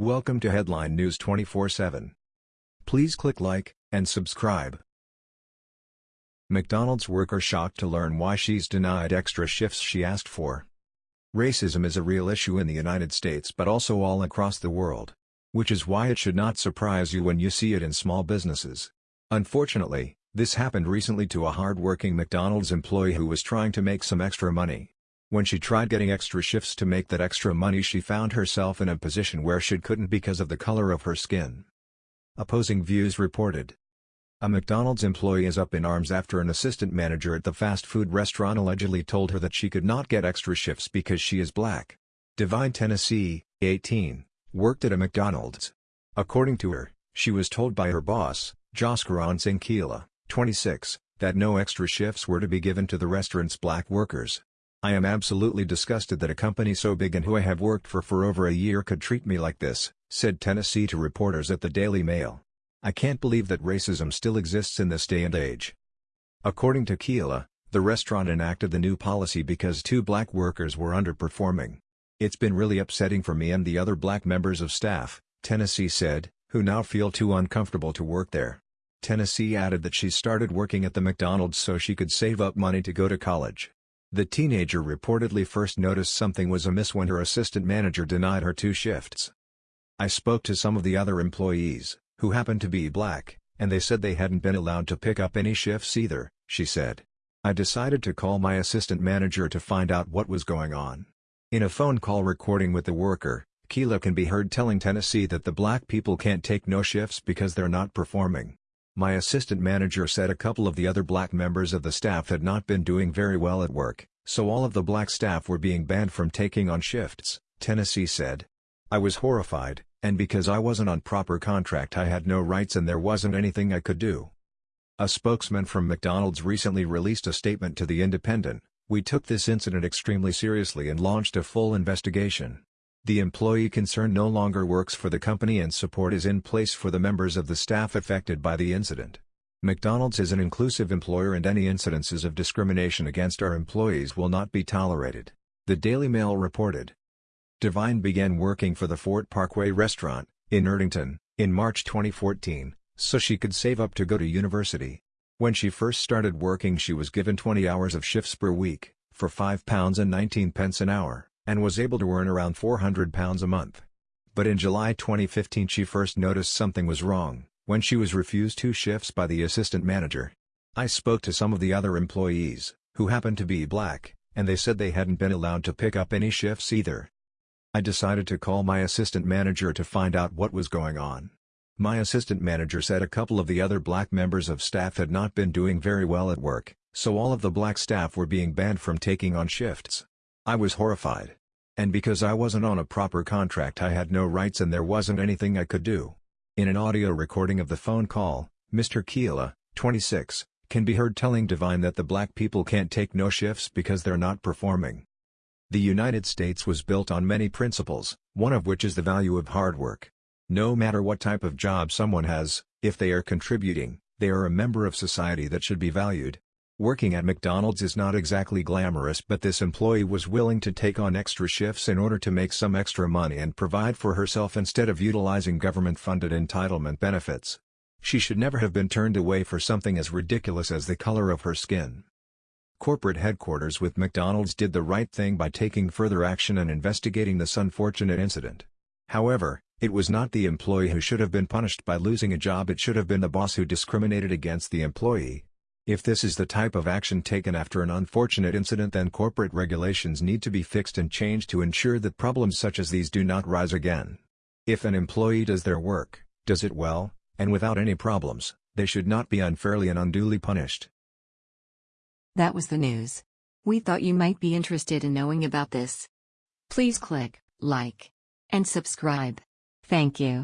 Welcome to Headline News 24/7. Please click like and subscribe. McDonald's worker shocked to learn why she's denied extra shifts she asked for. Racism is a real issue in the United States but also all across the world. Which is why it should not surprise you when you see it in small businesses. Unfortunately, this happened recently to a hard-working McDonald's employee who was trying to make some extra money. When she tried getting extra shifts to make that extra money she found herself in a position where she couldn't because of the color of her skin. Opposing views reported. A McDonald's employee is up in arms after an assistant manager at the fast food restaurant allegedly told her that she could not get extra shifts because she is black. Divine Tennessee, 18, worked at a McDonald's. According to her, she was told by her boss, Jaskaran Singh 26, that no extra shifts were to be given to the restaurant's black workers. I am absolutely disgusted that a company so big and who I have worked for for over a year could treat me like this, said Tennessee to reporters at the Daily Mail. I can't believe that racism still exists in this day and age. According to Keela, the restaurant enacted the new policy because two black workers were underperforming. It's been really upsetting for me and the other black members of staff, Tennessee said, who now feel too uncomfortable to work there. Tennessee added that she started working at the McDonald's so she could save up money to go to college. The teenager reportedly first noticed something was amiss when her assistant manager denied her two shifts. I spoke to some of the other employees, who happened to be black, and they said they hadn't been allowed to pick up any shifts either, she said. I decided to call my assistant manager to find out what was going on. In a phone call recording with the worker, Keela can be heard telling Tennessee that the black people can't take no shifts because they're not performing. My assistant manager said a couple of the other black members of the staff had not been doing very well at work, so all of the black staff were being banned from taking on shifts, Tennessee said. I was horrified, and because I wasn't on proper contract I had no rights and there wasn't anything I could do. A spokesman from McDonald's recently released a statement to The Independent, we took this incident extremely seriously and launched a full investigation. The employee concerned no longer works for the company and support is in place for the members of the staff affected by the incident. McDonald's is an inclusive employer and any incidences of discrimination against our employees will not be tolerated, the Daily Mail reported. Divine began working for the Fort Parkway restaurant, in Erdington, in March 2014, so she could save up to go to university. When she first started working she was given 20 hours of shifts per week, for £5 and 19 pence an hour and was able to earn around £400 a month. But in July 2015 she first noticed something was wrong, when she was refused two shifts by the assistant manager. I spoke to some of the other employees, who happened to be black, and they said they hadn't been allowed to pick up any shifts either. I decided to call my assistant manager to find out what was going on. My assistant manager said a couple of the other black members of staff had not been doing very well at work, so all of the black staff were being banned from taking on shifts. I was horrified. And because I wasn't on a proper contract I had no rights and there wasn't anything I could do. In an audio recording of the phone call, Mr. Keela, 26, can be heard telling Divine that the black people can't take no shifts because they're not performing. The United States was built on many principles, one of which is the value of hard work. No matter what type of job someone has, if they are contributing, they are a member of society that should be valued. Working at McDonald's is not exactly glamorous but this employee was willing to take on extra shifts in order to make some extra money and provide for herself instead of utilizing government-funded entitlement benefits. She should never have been turned away for something as ridiculous as the color of her skin. Corporate headquarters with McDonald's did the right thing by taking further action and investigating this unfortunate incident. However, it was not the employee who should have been punished by losing a job it should have been the boss who discriminated against the employee, if this is the type of action taken after an unfortunate incident then corporate regulations need to be fixed and changed to ensure that problems such as these do not rise again. If an employee does their work, does it well, and without any problems, they should not be unfairly and unduly punished. That was the news. We thought you might be interested in knowing about this. Please click like and subscribe. Thank you.